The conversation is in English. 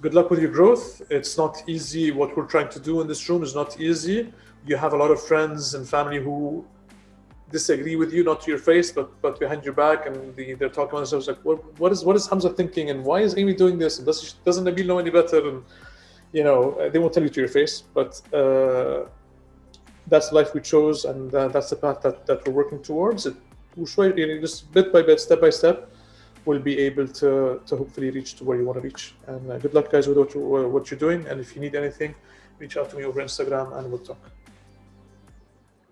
good luck with your growth. It's not easy. What we're trying to do in this room is not easy. You have a lot of friends and family who disagree with you, not to your face, but but behind your back, and the, they're talking about themselves like, what, what is what is Hamza thinking, and why is Amy doing this, and does doesn't Nabil know any better, and you know they won't tell you to your face, but uh, that's the life we chose, and uh, that's the path that, that we're working towards. It, we're just bit by bit, step by step, we'll be able to to hopefully reach to where you want to reach. And uh, good luck, guys, with what, you, what you're doing. And if you need anything, reach out to me over Instagram, and we'll talk.